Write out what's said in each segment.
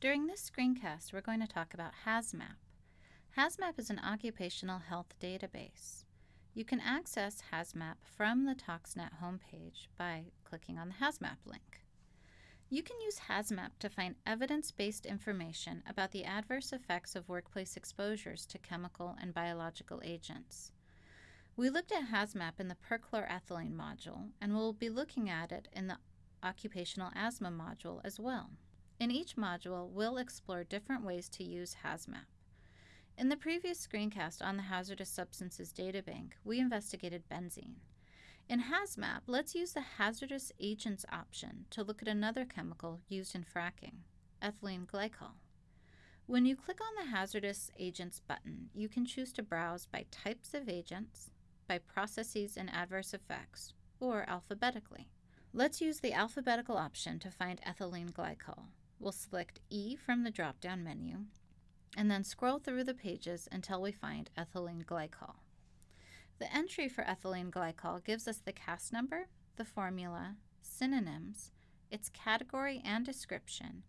During this screencast, we're going to talk about HAZMAP. HAZMAP is an occupational health database. You can access HAZMAP from the ToxNet homepage by clicking on the HAZMAP link. You can use HAZMAP to find evidence-based information about the adverse effects of workplace exposures to chemical and biological agents. We looked at HAZMAP in the perchloroethylene module, and we'll be looking at it in the occupational asthma module as well. In each module, we'll explore different ways to use HAZMAP. In the previous screencast on the Hazardous Substances Databank, we investigated benzene. In HAZMAP, let's use the Hazardous Agents option to look at another chemical used in fracking, ethylene glycol. When you click on the Hazardous Agents button, you can choose to browse by types of agents, by processes and adverse effects, or alphabetically. Let's use the alphabetical option to find ethylene glycol. We'll select E from the drop-down menu and then scroll through the pages until we find ethylene glycol. The entry for ethylene glycol gives us the CAS number, the formula, synonyms, its category and description,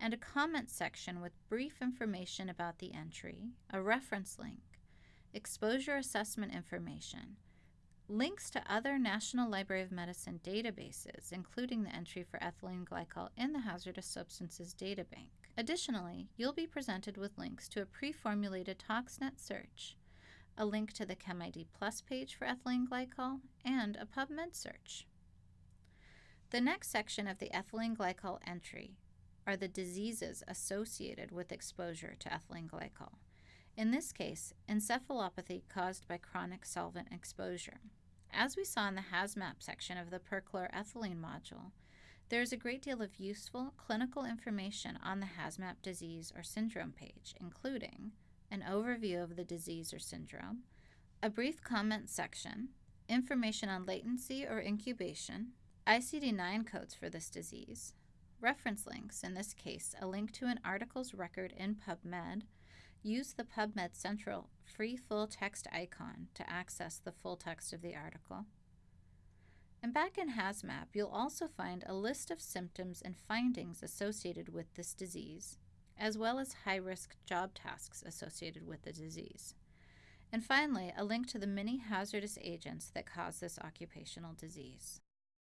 and a comment section with brief information about the entry, a reference link, exposure assessment information, links to other National Library of Medicine databases, including the entry for ethylene glycol in the Hazardous Substances Databank. Additionally, you'll be presented with links to a pre-formulated ToxNet search, a link to the ChemID Plus page for ethylene glycol, and a PubMed search. The next section of the ethylene glycol entry are the diseases associated with exposure to ethylene glycol. In this case, encephalopathy caused by chronic solvent exposure. As we saw in the HAZMAP section of the perchloroethylene module, there is a great deal of useful clinical information on the HAZMAP disease or syndrome page, including an overview of the disease or syndrome, a brief comment section, information on latency or incubation, ICD-9 codes for this disease, reference links, in this case a link to an article's record in PubMed, Use the PubMed Central free full text icon to access the full text of the article. And back in HAZMAP, you'll also find a list of symptoms and findings associated with this disease, as well as high-risk job tasks associated with the disease. And finally, a link to the many hazardous agents that cause this occupational disease.